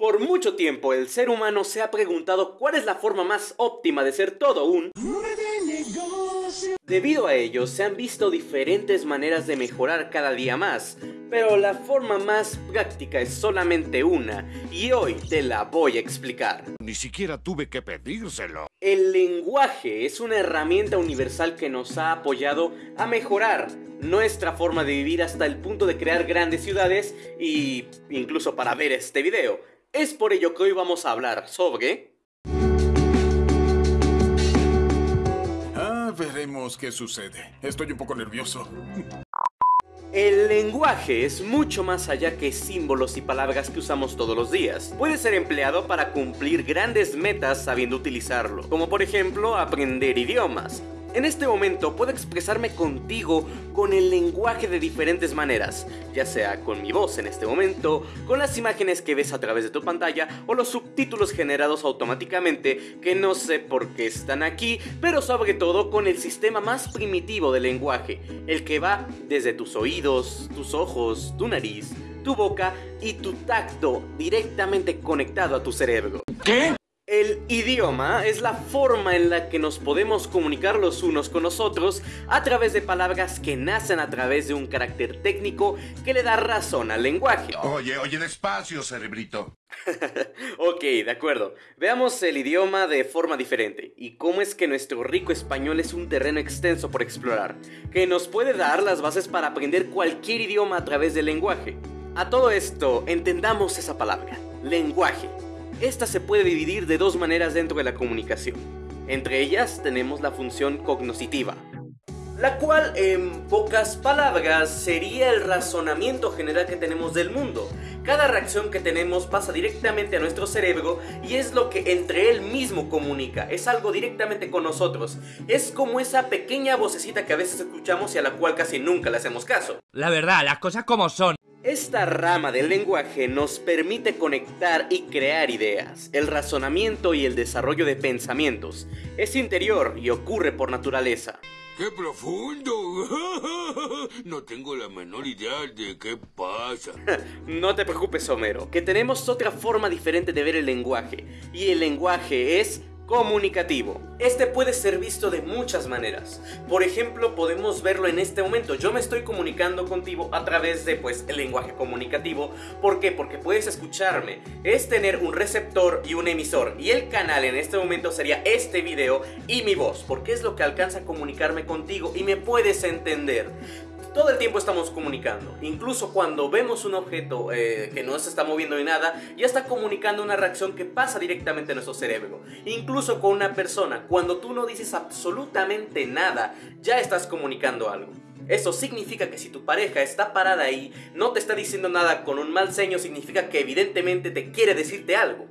Por mucho tiempo el ser humano se ha preguntado cuál es la forma más óptima de ser todo un... Debido a ello, se han visto diferentes maneras de mejorar cada día más, pero la forma más práctica es solamente una, y hoy te la voy a explicar. Ni siquiera tuve que pedírselo. El lenguaje es una herramienta universal que nos ha apoyado a mejorar nuestra forma de vivir hasta el punto de crear grandes ciudades y incluso para ver este video. Es por ello que hoy vamos a hablar sobre... Ah, veremos qué sucede. Estoy un poco nervioso. El lenguaje es mucho más allá que símbolos y palabras que usamos todos los días. Puede ser empleado para cumplir grandes metas sabiendo utilizarlo, como por ejemplo aprender idiomas, en este momento puedo expresarme contigo con el lenguaje de diferentes maneras, ya sea con mi voz en este momento, con las imágenes que ves a través de tu pantalla o los subtítulos generados automáticamente que no sé por qué están aquí, pero sobre todo con el sistema más primitivo del lenguaje, el que va desde tus oídos, tus ojos, tu nariz, tu boca y tu tacto directamente conectado a tu cerebro. ¿Qué? El idioma es la forma en la que nos podemos comunicar los unos con los otros a través de palabras que nacen a través de un carácter técnico que le da razón al lenguaje. Oye, oye, despacio, cerebrito. ok, de acuerdo. Veamos el idioma de forma diferente y cómo es que nuestro rico español es un terreno extenso por explorar, que nos puede dar las bases para aprender cualquier idioma a través del lenguaje. A todo esto, entendamos esa palabra, lenguaje. Esta se puede dividir de dos maneras dentro de la comunicación. Entre ellas tenemos la función cognoscitiva, la cual en pocas palabras sería el razonamiento general que tenemos del mundo. Cada reacción que tenemos pasa directamente a nuestro cerebro y es lo que entre él mismo comunica, es algo directamente con nosotros. Es como esa pequeña vocecita que a veces escuchamos y a la cual casi nunca le hacemos caso. La verdad, las cosas como son. Esta rama del lenguaje nos permite conectar y crear ideas. El razonamiento y el desarrollo de pensamientos es interior y ocurre por naturaleza. ¡Qué profundo! No tengo la menor idea de qué pasa. no te preocupes, Homero, que tenemos otra forma diferente de ver el lenguaje. Y el lenguaje es comunicativo. Este puede ser visto de muchas maneras. Por ejemplo, podemos verlo en este momento. Yo me estoy comunicando contigo a través de pues el lenguaje comunicativo. ¿Por qué? Porque puedes escucharme. Es tener un receptor y un emisor. Y el canal en este momento sería este video y mi voz. Porque es lo que alcanza a comunicarme contigo y me puedes entender. Todo el tiempo estamos comunicando. Incluso cuando vemos un objeto eh, que no se está moviendo ni nada, ya está comunicando una reacción que pasa directamente a nuestro cerebro. Incluso con una persona, cuando tú no dices absolutamente nada, ya estás comunicando algo. Eso significa que si tu pareja está parada ahí, no te está diciendo nada con un mal ceño, significa que evidentemente te quiere decirte algo.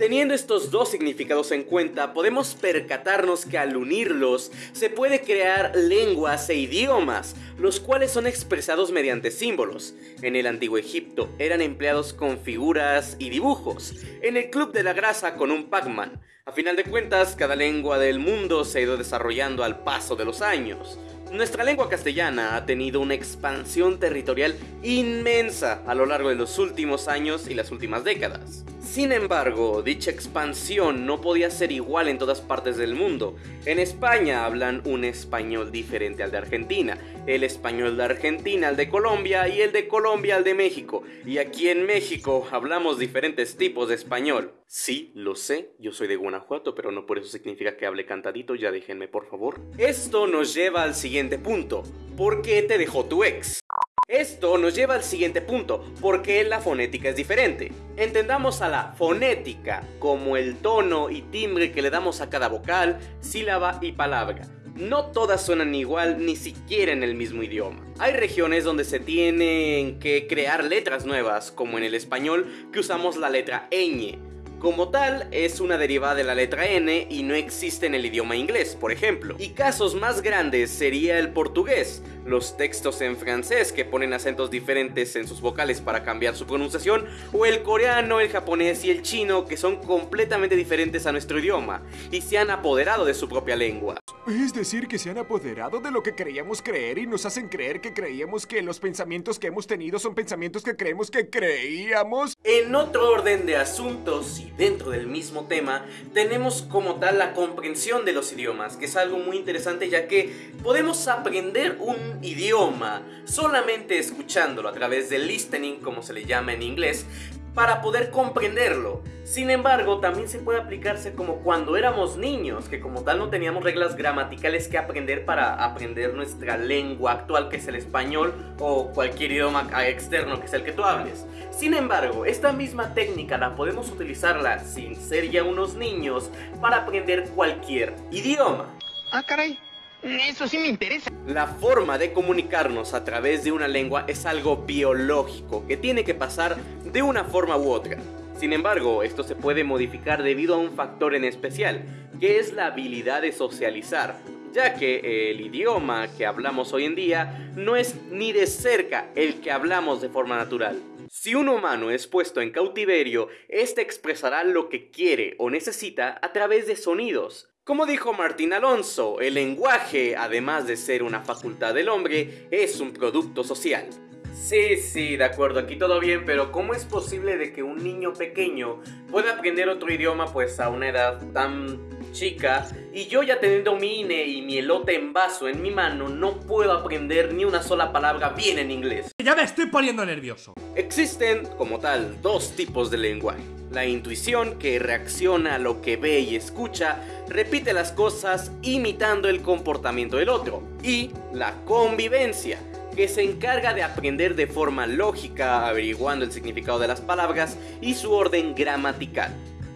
Teniendo estos dos significados en cuenta, podemos percatarnos que al unirlos se puede crear lenguas e idiomas, los cuales son expresados mediante símbolos. En el antiguo Egipto eran empleados con figuras y dibujos, en el Club de la Grasa con un Pac-Man. A final de cuentas, cada lengua del mundo se ha ido desarrollando al paso de los años. Nuestra lengua castellana ha tenido una expansión territorial inmensa a lo largo de los últimos años y las últimas décadas. Sin embargo, dicha expansión no podía ser igual en todas partes del mundo. En España hablan un español diferente al de Argentina, el español de Argentina al de Colombia y el de Colombia al de México. Y aquí en México hablamos diferentes tipos de español. Sí, lo sé, yo soy de Guanajuato, pero no por eso significa que hable cantadito, ya déjenme por favor. Esto nos lleva al siguiente punto. ¿Por qué te dejó tu ex? Esto nos lleva al siguiente punto, ¿por qué la fonética es diferente? Entendamos a la fonética como el tono y timbre que le damos a cada vocal, sílaba y palabra. No todas suenan igual ni siquiera en el mismo idioma. Hay regiones donde se tienen que crear letras nuevas, como en el español que usamos la letra ñ, como tal, es una derivada de la letra N y no existe en el idioma inglés, por ejemplo. Y casos más grandes sería el portugués, los textos en francés que ponen acentos diferentes en sus vocales para cambiar su pronunciación, o el coreano, el japonés y el chino que son completamente diferentes a nuestro idioma y se han apoderado de su propia lengua. Es decir, que se han apoderado de lo que creíamos creer y nos hacen creer que creíamos que los pensamientos que hemos tenido son pensamientos que creemos que creíamos. En otro orden de asuntos dentro del mismo tema, tenemos como tal la comprensión de los idiomas, que es algo muy interesante ya que podemos aprender un idioma solamente escuchándolo a través del listening, como se le llama en inglés, para poder comprenderlo. Sin embargo, también se puede aplicarse como cuando éramos niños, que como tal no teníamos reglas gramaticales que aprender para aprender nuestra lengua actual, que es el español, o cualquier idioma externo que sea el que tú hables. Sin embargo, esta misma técnica la podemos utilizarla sin ser ya unos niños para aprender cualquier idioma. Ah, caray. Eso sí me interesa. La forma de comunicarnos a través de una lengua es algo biológico que tiene que pasar de una forma u otra. Sin embargo, esto se puede modificar debido a un factor en especial, que es la habilidad de socializar, ya que el idioma que hablamos hoy en día no es ni de cerca el que hablamos de forma natural. Si un humano es puesto en cautiverio, éste expresará lo que quiere o necesita a través de sonidos, como dijo Martín Alonso, el lenguaje, además de ser una facultad del hombre, es un producto social. Sí, sí, de acuerdo, aquí todo bien, pero ¿cómo es posible de que un niño pequeño pueda aprender otro idioma pues a una edad tan chica y yo ya teniendo mi INE y mi elote en vaso en mi mano no puedo aprender ni una sola palabra bien en inglés? Ya me estoy poniendo nervioso. Existen, como tal, dos tipos de lenguaje. La intuición, que reacciona a lo que ve y escucha, repite las cosas imitando el comportamiento del otro. Y la convivencia, que se encarga de aprender de forma lógica, averiguando el significado de las palabras y su orden gramatical.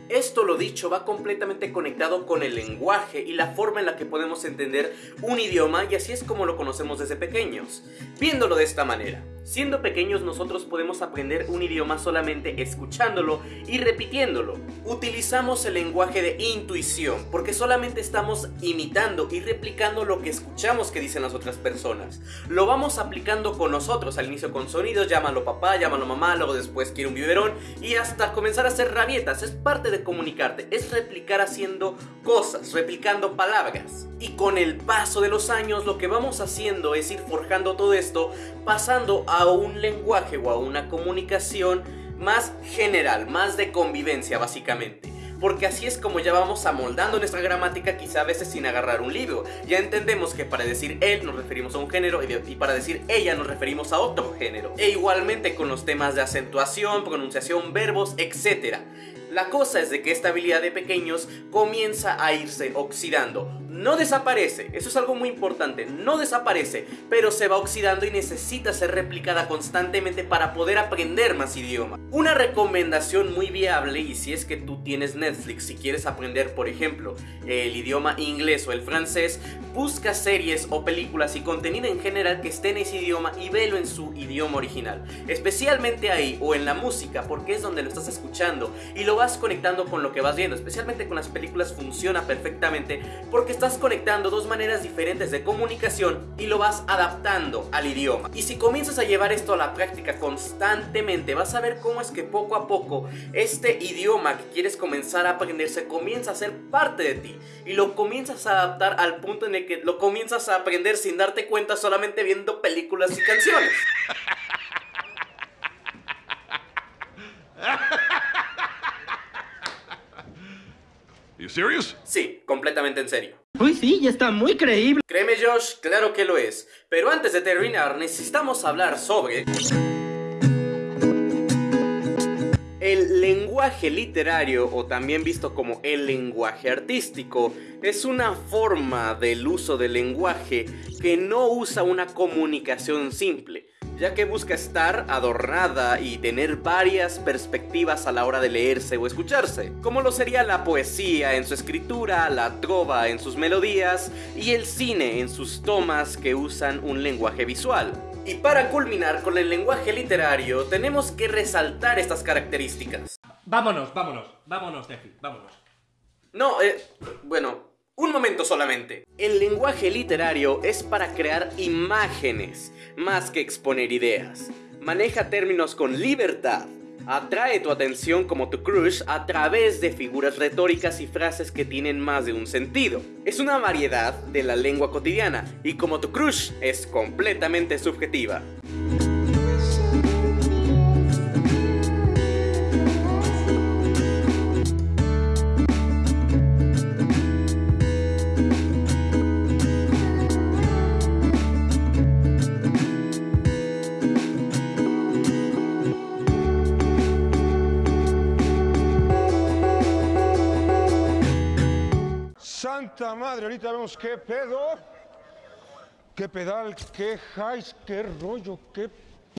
Esto lo dicho va completamente conectado con el lenguaje y la forma en la que podemos entender un idioma y así es como lo conocemos desde pequeños. Viéndolo de esta manera, siendo pequeños nosotros podemos aprender un idioma solamente escuchándolo y repitiéndolo. Utilizamos el lenguaje de intuición porque solamente estamos imitando y replicando lo que escuchamos que dicen las otras personas. Lo vamos aplicando con nosotros, al inicio con sonidos, llámalo papá, llámalo mamá, luego después quiero un biberón y hasta comenzar a hacer rabietas. Es parte de comunicarte, es replicar haciendo cosas, replicando palabras. Y con el paso de los años lo que vamos haciendo es ir forjando todo esto, pasando a un lenguaje o a una comunicación más general, más de convivencia básicamente porque así es como ya vamos amoldando nuestra gramática quizá a veces sin agarrar un libro. Ya entendemos que para decir él nos referimos a un género y, para decir ella nos referimos a otro género. E igualmente con los temas de acentuación, pronunciación, verbos, etc. La cosa es de que esta habilidad de pequeños comienza a irse oxidando. No desaparece, eso es algo muy importante, no desaparece, pero se va oxidando y necesita ser replicada constantemente para poder aprender más idiomas. Una recomendación muy viable y si es que tú tienes Netflix, si quieres aprender por ejemplo el idioma inglés o el francés, busca series o películas y contenido en general que esté en ese idioma y velo en su idioma original. Especialmente ahí o en la música porque es donde lo estás escuchando y lo vas conectando con lo que vas viendo, especialmente con las películas funciona perfectamente porque estás conectando dos maneras diferentes de comunicación y lo vas adaptando al idioma. Y si comienzas a llevar esto a la práctica constantemente, vas a ver cómo es que poco a poco este idioma que quieres comenzar a aprender se comienza a ser parte de ti y lo comienzas a adaptar al punto en el que lo comienzas a aprender sin darte cuenta solamente viendo películas y canciones. You serious? Sí, completamente en serio. Uy, sí, ya está muy creíble. Créeme Josh, claro que lo es. Pero antes de terminar, necesitamos hablar sobre... El lenguaje literario, o también visto como el lenguaje artístico, es una forma del uso del lenguaje que no usa una comunicación simple, ya que busca estar adornada y tener varias perspectivas a la hora de leerse o escucharse, como lo sería la poesía en su escritura, la trova en sus melodías y el cine en sus tomas que usan un lenguaje visual. Y para culminar con el lenguaje literario, tenemos que resaltar estas características. Vámonos, vámonos, vámonos, Tefi, vámonos. No, eh, bueno, un momento solamente. El lenguaje literario es para crear imágenes, más que exponer ideas. Maneja términos con libertad, Atrae tu atención como tu crush a través de figuras retóricas y frases que tienen más de un sentido. Es una variedad de la lengua cotidiana y como tu crush es completamente subjetiva. Madre, ahorita vemos qué pedo, qué pedal, qué highs, qué rollo, qué